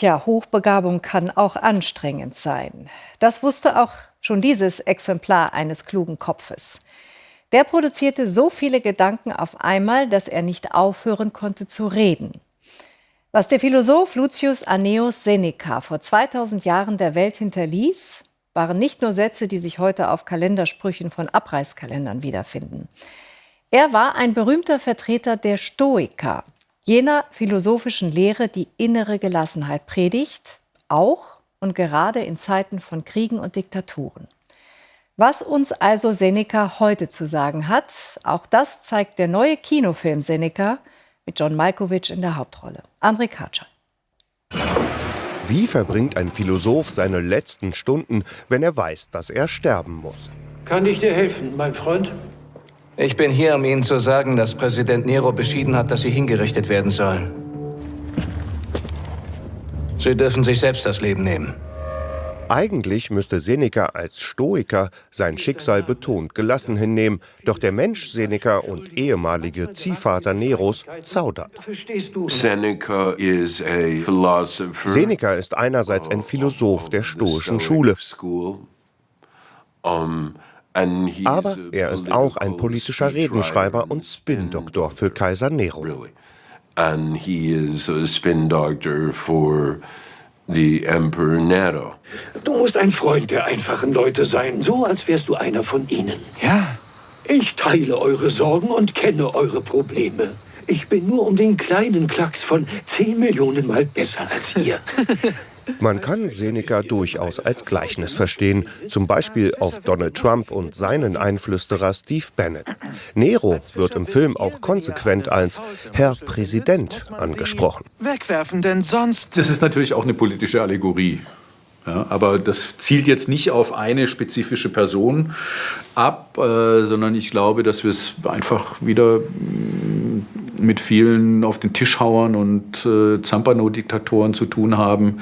Tja, Hochbegabung kann auch anstrengend sein. Das wusste auch schon dieses Exemplar eines klugen Kopfes. Der produzierte so viele Gedanken auf einmal, dass er nicht aufhören konnte zu reden. Was der Philosoph Lucius Anneus Seneca vor 2000 Jahren der Welt hinterließ, waren nicht nur Sätze, die sich heute auf Kalendersprüchen von Abreißkalendern wiederfinden. Er war ein berühmter Vertreter der Stoiker, jener philosophischen Lehre, die innere Gelassenheit predigt, auch und gerade in Zeiten von Kriegen und Diktaturen. Was uns also Seneca heute zu sagen hat, auch das zeigt der neue Kinofilm Seneca mit John Malkovich in der Hauptrolle. André Katschal. Wie verbringt ein Philosoph seine letzten Stunden, wenn er weiß, dass er sterben muss? Kann ich dir helfen, mein Freund? Ich bin hier, um Ihnen zu sagen, dass Präsident Nero beschieden hat, dass Sie hingerichtet werden sollen. Sie dürfen sich selbst das Leben nehmen. Eigentlich müsste Seneca als Stoiker sein Schicksal betont gelassen hinnehmen, doch der Mensch Seneca und ehemalige Ziehvater Neros zaudert. Seneca ist einerseits ein Philosoph der stoischen Schule, aber er ist auch ein politischer Redenschreiber und Spin-Doktor für Kaiser Nero. And he is a spin doctor for the Emperor Nero. Du musst ein Freund der einfachen Leute sein, so als wärst du einer von ihnen. Ja. Ich teile eure Sorgen und kenne eure Probleme. Ich bin nur um den kleinen Klacks von 10 Millionen Mal besser als ihr. Man kann Seneca durchaus als Gleichnis verstehen, zum Beispiel auf Donald Trump und seinen Einflüsterer Steve Bannon. Nero wird im Film auch konsequent als Herr Präsident angesprochen. Wegwerfen, denn sonst. Das ist natürlich auch eine politische Allegorie. Ja, aber das zielt jetzt nicht auf eine spezifische Person ab, äh, sondern ich glaube, dass wir es einfach wieder mit vielen auf den Tischhauern und äh, Zampano-Diktatoren zu tun haben,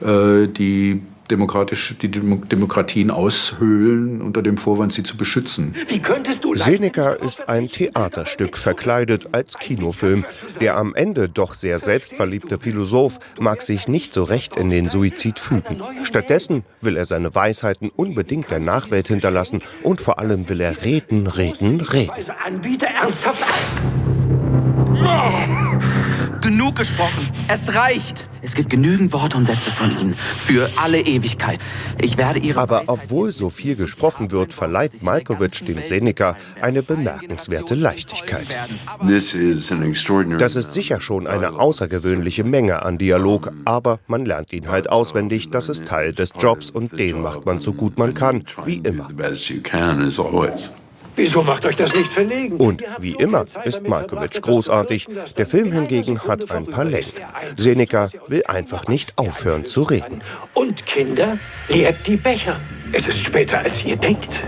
äh, die demokratisch, die Demokratien aushöhlen, unter dem Vorwand, sie zu beschützen. Wie könntest du Seneca ist ein Theaterstück verkleidet als Kinofilm. Der am Ende doch sehr selbstverliebte Philosoph mag sich nicht so recht in den Suizid fügen. Stattdessen will er seine Weisheiten unbedingt der Nachwelt hinterlassen und vor allem will er reden, reden, reden. Anbieter ernsthaft Genug gesprochen. Es reicht. Es gibt genügend Worte und Sätze von Ihnen. Für alle Ewigkeit. Ich werde Ihre Aber obwohl so viel gesprochen wird, verleiht Malkovich dem Seneca eine bemerkenswerte Leichtigkeit. Das ist sicher schon eine außergewöhnliche Menge an Dialog, aber man lernt ihn halt auswendig. Das ist Teil des Jobs und den macht man so gut man kann, wie immer. Wieso macht euch das nicht verlegen? Und wie immer ist Malkovich großartig. Der Film hingegen hat ein paar Längen. Seneca will einfach nicht aufhören zu reden. Und Kinder, leert die Becher. Es ist später, als ihr denkt.